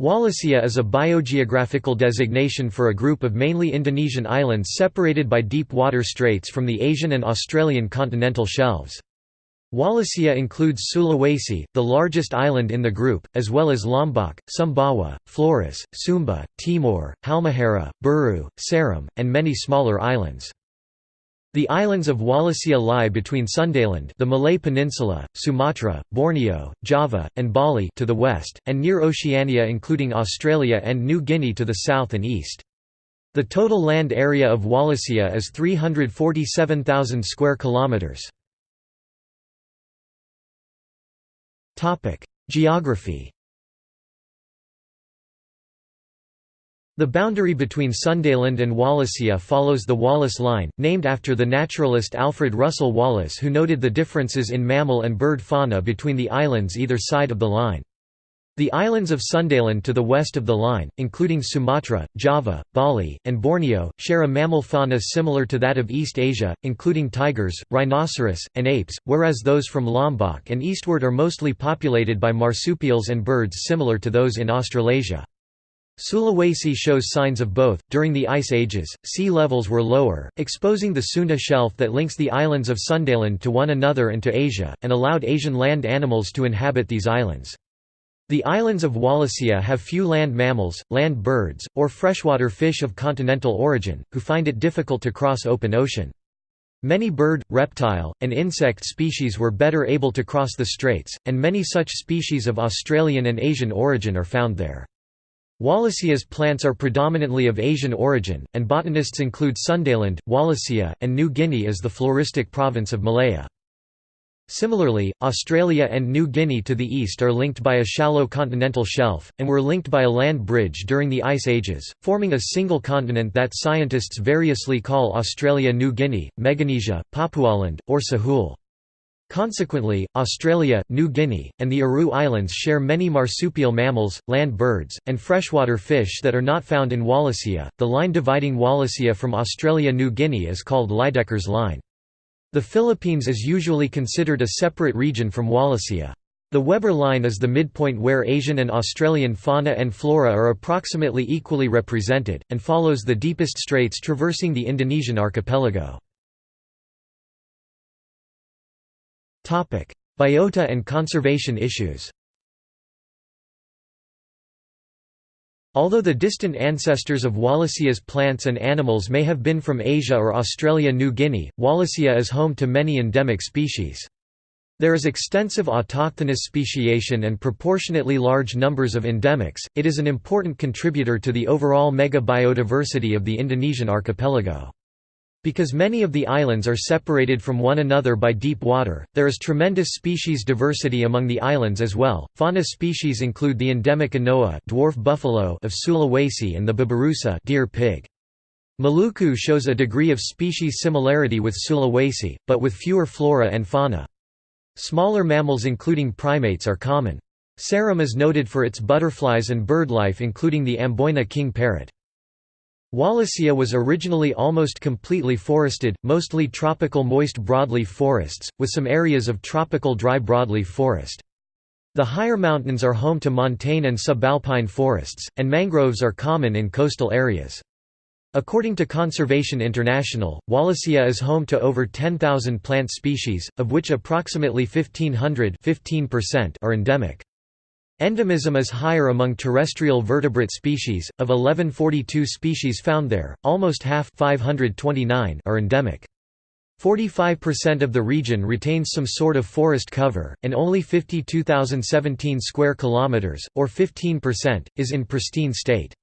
Wallacea is a biogeographical designation for a group of mainly Indonesian islands separated by deep water straits from the Asian and Australian continental shelves. Wallacea includes Sulawesi, the largest island in the group, as well as Lombok, Sumbawa, Flores, Sumba, Timor, Halmahera, Buru, Seram, and many smaller islands. The islands of Wallacea lie between Sundaland the Malay Peninsula, Sumatra, Borneo, Java, and Bali to the west, and near Oceania including Australia and New Guinea to the south and east. The total land area of Wallacea is 347,000 square kilometers. Topic: Geography The boundary between Sundaland and Wallacea follows the Wallace Line, named after the naturalist Alfred Russel Wallace who noted the differences in mammal and bird fauna between the islands either side of the line. The islands of Sundaland to the west of the line, including Sumatra, Java, Bali, and Borneo, share a mammal fauna similar to that of East Asia, including tigers, rhinoceros, and apes, whereas those from Lombok and eastward are mostly populated by marsupials and birds similar to those in Australasia. Sulawesi shows signs of both. During the Ice Ages, sea levels were lower, exposing the Sunda Shelf that links the islands of Sundaland to one another and to Asia, and allowed Asian land animals to inhabit these islands. The islands of Wallacea have few land mammals, land birds, or freshwater fish of continental origin, who find it difficult to cross open ocean. Many bird, reptile, and insect species were better able to cross the straits, and many such species of Australian and Asian origin are found there. Wallacea's plants are predominantly of Asian origin, and botanists include Sundaland, Wallacea, and New Guinea as the floristic province of Malaya. Similarly, Australia and New Guinea to the east are linked by a shallow continental shelf, and were linked by a land bridge during the Ice Ages, forming a single continent that scientists variously call Australia New Guinea, Meganesia, Papualand, or Sahul. Consequently, Australia, New Guinea, and the Aru Islands share many marsupial mammals, land birds, and freshwater fish that are not found in Wallacea. The line dividing Wallacea from Australia New Guinea is called Lydekker's Line. The Philippines is usually considered a separate region from Wallacea. The Weber Line is the midpoint where Asian and Australian fauna and flora are approximately equally represented, and follows the deepest straits traversing the Indonesian archipelago. Biota and conservation issues Although the distant ancestors of Wallacea's plants and animals may have been from Asia or Australia-New Guinea, Wallacea is home to many endemic species. There is extensive autochthonous speciation and proportionately large numbers of endemics. It is an important contributor to the overall mega-biodiversity of the Indonesian archipelago. Because many of the islands are separated from one another by deep water, there is tremendous species diversity among the islands as well. Fauna species include the endemic anoa dwarf buffalo of Sulawesi and the babirusa deer pig. Maluku shows a degree of species similarity with Sulawesi, but with fewer flora and fauna. Smaller mammals including primates are common. Seram is noted for its butterflies and birdlife including the Amboina king parrot. Wallacea was originally almost completely forested, mostly tropical moist broadleaf forests, with some areas of tropical dry broadleaf forest. The higher mountains are home to montane and subalpine forests, and mangroves are common in coastal areas. According to Conservation International, Wallacea is home to over 10,000 plant species, of which approximately 1,500 are endemic. Endemism is higher among terrestrial vertebrate species. Of 1142 species found there, almost half 529 are endemic. 45% of the region retains some sort of forest cover, and only 52,017 square kilometers, or 15%, is in pristine state.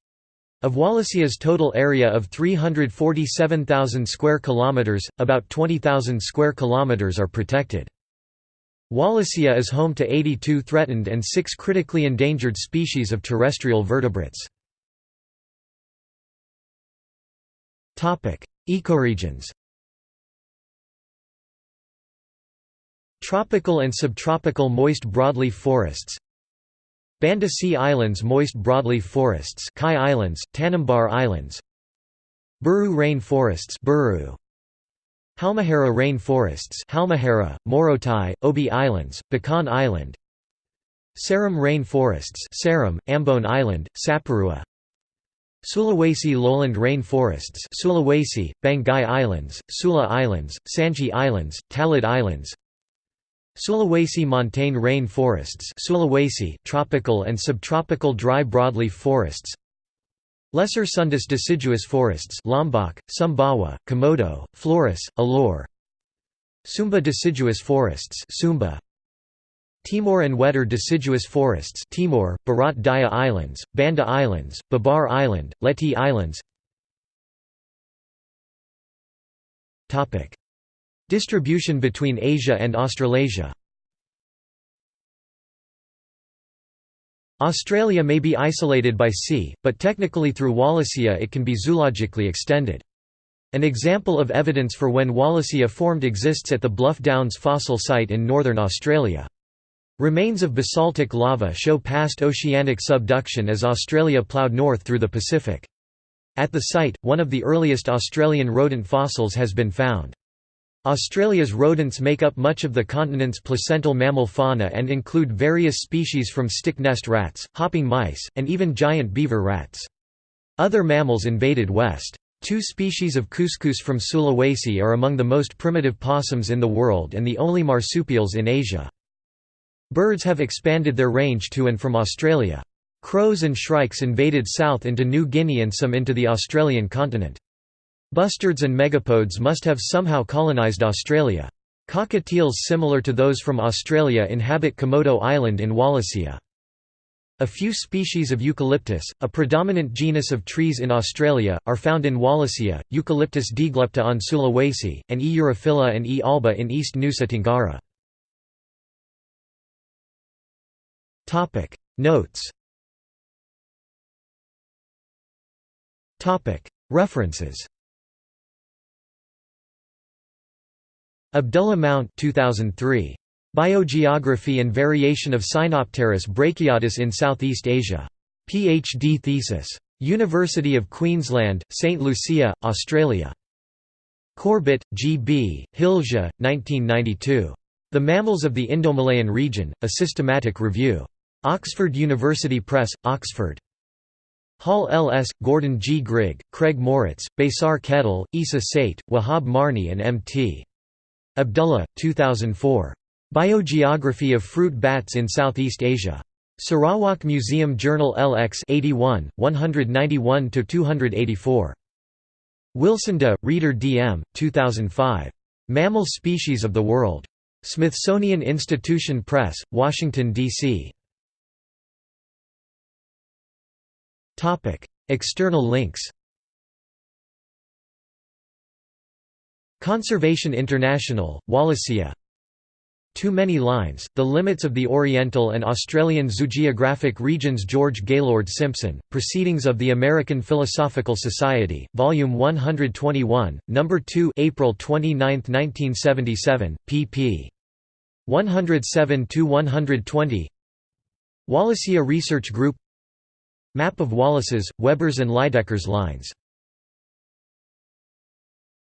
Of Wallacea's total area of 347,000 square kilometers, about 20,000 square kilometers are protected. Wallacea is home to 82 threatened and 6 critically endangered species of terrestrial vertebrates. Ecoregions. Tropical and subtropical moist broadleaf forests. Banda Sea Islands moist broadleaf forests Kai Islands, Tanimbar Islands. Buru rain forests Buru, Halmahera rain forests Halmahera, Morotai, Obi Islands, Bacan Island Seram rain forests Seram, Ambon Island, Saparua Sulawesi lowland rain forests Sulawesi, Banggai Islands, Sula Islands, Sangihe Islands, Talaud Islands Sulawesi montane rain forests Sulawesi, tropical and subtropical dry broadleaf forests Lesser Sundas deciduous forests Lombok, Sumbawa, Komodo, Flores, Alor. Sumba deciduous forests Sumba. Timor and Wetar deciduous forests Timor, Barat Daya Islands, Banda Islands, Babar Island, Leti Islands. Distribution between Asia and Australasia Australia may be isolated by sea, but technically through Wallacea it can be zoologically extended. An example of evidence for when Wallacea formed exists at the Bluff Downs fossil site in northern Australia. Remains of basaltic lava show past oceanic subduction as Australia ploughed north through the Pacific. At the site, one of the earliest Australian rodent fossils has been found. Australia's rodents make up much of the continent's placental mammal fauna and include various species from stick nest rats, hopping mice, and even giant beaver rats. Other mammals invaded west. Two species of cuscus from Sulawesi are among the most primitive possums in the world and the only marsupials in Asia. Birds have expanded their range to and from Australia. Crows and shrikes invaded south into New Guinea and some into the Australian continent. Bustards and megapodes must have somehow colonised Australia. Cockatiels similar to those from Australia inhabit Komodo Island in Wallacea. A few species of eucalyptus, a predominant genus of trees in Australia, are found in Wallacea, Eucalyptus deglupta on Sulawesi, and E. urophylla and E. alba in East Nusa Tenggara. Notes References Abdullah Mount 2003. Biogeography and Variation of Cynopterus brachyotis in Southeast Asia. Ph.D. thesis. University of Queensland, St Lucia, Australia. Corbett, G. B., Hilja, 1992. The Mammals of the Indomalayan Region, A Systematic Review. Oxford University Press, Oxford. Hall L.S., Gordon G. Grigg, Craig Moritz, Besar Ketol, Isa Sait, Wahab Marni and M.T. Abdullah, 2004. Biogeography of Fruit Bats in Southeast Asia. Sarawak Museum Journal LX 81, 191–284. Wilsonda, Reeder D.M., 2005. Mammal Species of the World. Smithsonian Institution Press, Washington, D.C. External links Conservation International, Wallacea Too Many Lines, The Limits of the Oriental and Australian Zoogeographic Regions George Gaylord Simpson, Proceedings of the American Philosophical Society, Volume 121, No. 2 April 29, 1977, pp. 107–120 Wallacea Research Group Map of Wallace's, Weber's and Lydekker's lines